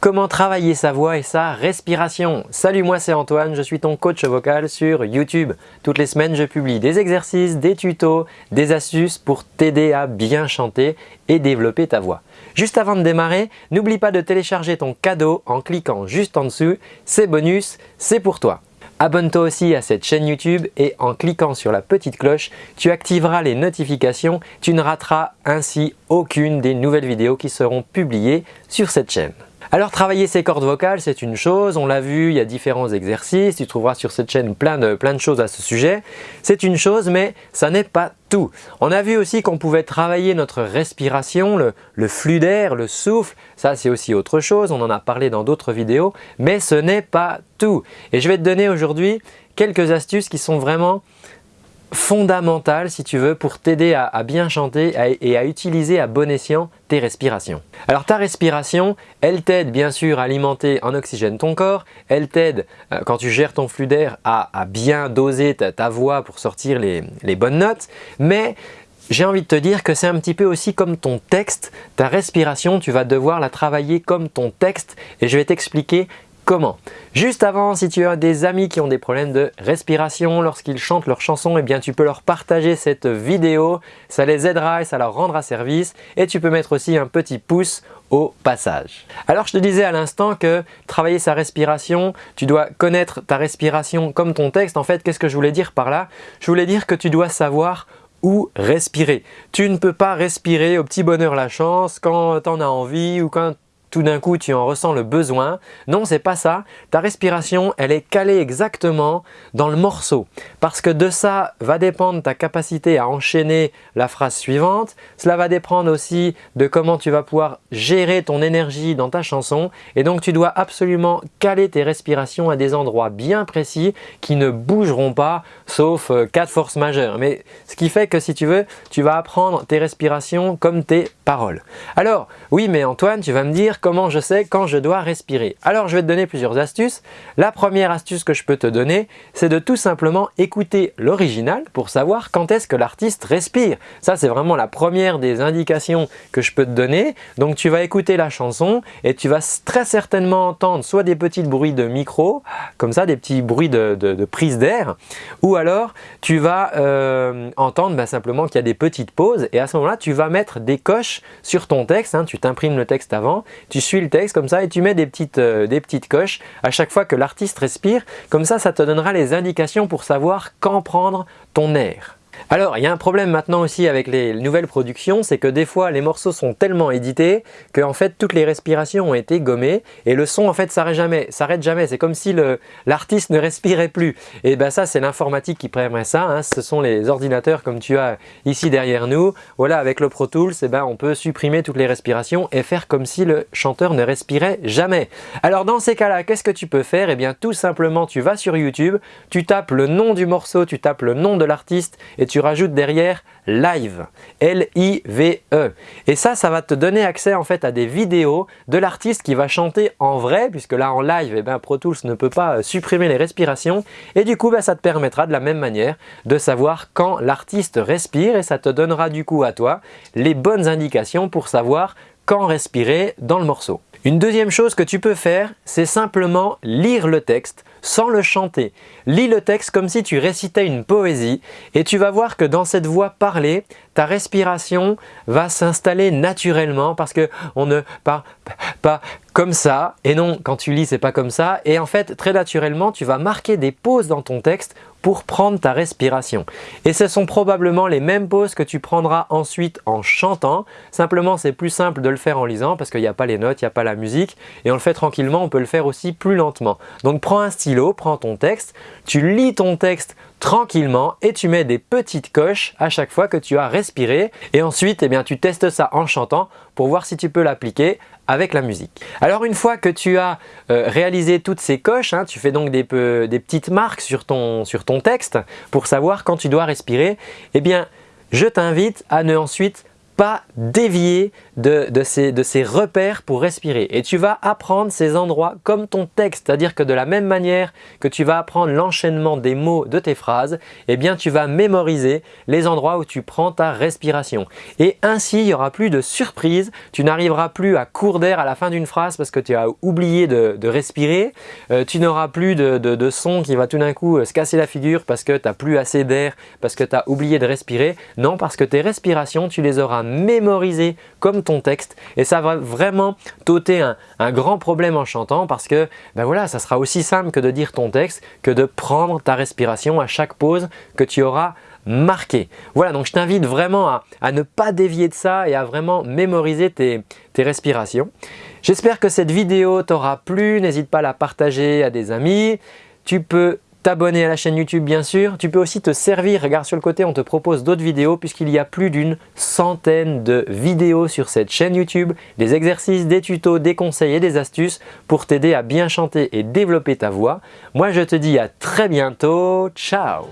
Comment travailler sa voix et sa respiration? Salut, moi c'est Antoine, je suis ton coach vocal sur YouTube. Toutes les semaines, je publie des exercices, des tutos, des astuces pour t'aider à bien chanter et développer ta voix. Juste avant de démarrer, n'oublie pas de télécharger ton cadeau en cliquant juste en dessous. C'est bonus, c'est pour toi. Abonne-toi aussi à cette chaîne YouTube et en cliquant sur la petite cloche, tu activeras les notifications. Tu ne rateras ainsi aucune des nouvelles vidéos qui seront publiées sur cette chaîne. Alors travailler ses cordes vocales c'est une chose, on l'a vu, il y a différents exercices, tu trouveras sur cette chaîne plein de, choses à ce sujet. C'est une chose mais ça n'est pas tout. On a vu aussi qu'on pouvait travailler notre respiration, le, le flux d'air, le souffle, ça c'est aussi autre chose, on en a parlé dans d'autres vidéos, mais ce n'est pas tout. Et je vais te donner aujourd'hui quelques astuces qui sont vraiment fondamentale si tu veux pour t'aider à, bien chanter et à utiliser à bon escient tes respirations. Alors ta respiration, elle t'aide bien sûr à alimenter en oxygène ton corps, elle t'aide euh, quand tu gères ton flux d'air à, bien doser ta, voix pour sortir les, les bonnes notes, mais j'ai envie de te dire que c'est un petit peu aussi comme ton texte, ta respiration, tu vas devoir la travailler comme ton texte. Et je vais t'expliquer Comment Juste avant, si tu as des amis qui ont des problèmes de respiration lorsqu'ils chantent leurs chansons, eh bien tu peux leur partager cette vidéo, ça les aidera et ça leur rendra service et tu peux mettre aussi un petit pouce au passage. Alors je te disais à l'instant que travailler sa respiration, tu dois connaître ta respiration comme ton texte. En fait, qu'est-ce que je voulais dire par là? Je voulais dire que tu dois savoir où respirer. Tu ne peux pas respirer au petit bonheur la chance quand tu en as envie ou quand tout d'un coup tu en ressens le besoin. Non, c'est pas ça. Ta respiration, elle est calée exactement dans le morceau. Parce que de ça va dépendre ta capacité à enchaîner la phrase suivante. Cela va dépendre aussi de comment tu vas pouvoir gérer ton énergie dans ta chanson. Et donc tu dois absolument caler tes respirations à des endroits bien précis qui ne bougeront pas sauf euh, cas de force majeure. Mais ce qui fait que si tu veux, tu vas apprendre tes respirations comme tes paroles. Alors, oui mais Antoine, tu vas me dire comment je sais quand je dois respirer. Alors je vais te donner plusieurs astuces. La première astuce que je peux te donner, c'est de tout simplement écouter l'original pour savoir quand est-ce que l'artiste respire. Ça c'est vraiment la première des indications que je peux te donner. Donc tu vas écouter la chanson et tu vas très certainement entendre soit des petits bruits de micro, comme ça des petits bruits de, prise d'air, ou alors tu vas euh, entendre bah, simplement qu'il y a des petites pauses et à ce moment-là tu vas mettre des coches sur ton texte, hein. tu t'imprimes le texte avant, tu suis le texte comme ça et tu mets des petites, euh, des petites coches à chaque fois que l'artiste respire. Comme ça, ça te donnera les indications pour savoir quand prendre ton air. Alors, il y a un problème maintenant aussi avec les nouvelles productions, c'est que des fois les morceaux sont tellement édités que en fait toutes les respirations ont été gommées et le son en fait s'arrête jamais, jamais. C'est comme si l'artiste ne respirait plus. Et ben ça c'est l'informatique qui permet ça. Hein. Ce sont les ordinateurs comme tu as ici derrière nous. Voilà, avec le Pro Tools, eh ben, on peut supprimer toutes les respirations et faire comme si le chanteur ne respirait jamais. Alors dans ces cas-là, qu'est-ce que tu peux faire? Eh bien tout simplement, tu vas sur YouTube, tu tapes le nom du morceau, tu tapes le nom de l'artiste et tu rajoutes derrière live, L-I-V-E. Et ça, ça va te donner accès en fait à des vidéos de l'artiste qui va chanter en vrai, puisque là en live, eh ben, Pro Tools ne peut pas euh, supprimer les respirations. Et du coup, ben, ça te permettra de la même manière de savoir quand l'artiste respire et ça te donnera du coup à toi les bonnes indications pour savoir quand respirer dans le morceau. Une deuxième chose que tu peux faire, c'est simplement lire le texte sans le chanter. Lis le texte comme si tu récitais une poésie et tu vas voir que dans cette voix parlée, ta respiration va s'installer naturellement parce qu'on ne parle pas comme ça et non, quand tu lis, c'est pas comme ça et en fait, très naturellement, tu vas marquer des pauses dans ton texte pour prendre ta respiration. Et ce sont probablement les mêmes pauses que tu prendras ensuite en chantant. Simplement, c'est plus simple de le faire en lisant parce qu'il n'y a pas les notes, il n'y a pas la musique et on le fait tranquillement, on peut le faire aussi plus lentement. Donc prends un stylo, prends ton texte, tu lis ton texte tranquillement et tu mets des petites coches à chaque fois que tu as respiré et ensuite eh bien, tu testes ça en chantant pour voir si tu peux l'appliquer avec la musique. Alors une fois que tu as euh, réalisé toutes ces coches, hein, tu fais donc des, petites marques sur ton, sur ton texte pour savoir quand tu dois respirer, eh bien je t'invite à ne ensuite pas dévier de, ces, de, ces, repères pour respirer. Et tu vas apprendre ces endroits comme ton texte, c'est-à-dire que de la même manière que tu vas apprendre l'enchaînement des mots de tes phrases, eh bien tu vas mémoriser les endroits où tu prends ta respiration. Et ainsi, il n'y aura plus de surprise, tu n'arriveras plus à court d'air à la fin d'une phrase parce que tu as oublié de, respirer, euh, tu n'auras plus de, de, son qui va tout d'un coup euh, se casser la figure parce que tu n'as plus assez d'air, parce que tu as oublié de respirer. Non, parce que tes respirations, tu les auras mémorisées comme ton texte et ça va vraiment t'ôter un, grand problème en chantant parce que ben voilà, ça sera aussi simple que de dire ton texte que de prendre ta respiration à chaque pause que tu auras marqué. Voilà, donc je t'invite vraiment à, ne pas dévier de ça et à vraiment mémoriser tes, tes respirations. J'espère que cette vidéo t'aura plu, n'hésite pas à la partager à des amis. Tu peux t'abonner à la chaîne YouTube bien sûr. Tu peux aussi te servir, regarde sur le côté, on te propose d'autres vidéos puisqu'il y a plus d'une centaine de vidéos sur cette chaîne YouTube, des exercices, des tutos, des conseils et des astuces pour t'aider à bien chanter et développer ta voix. Moi je te dis à très bientôt, ciao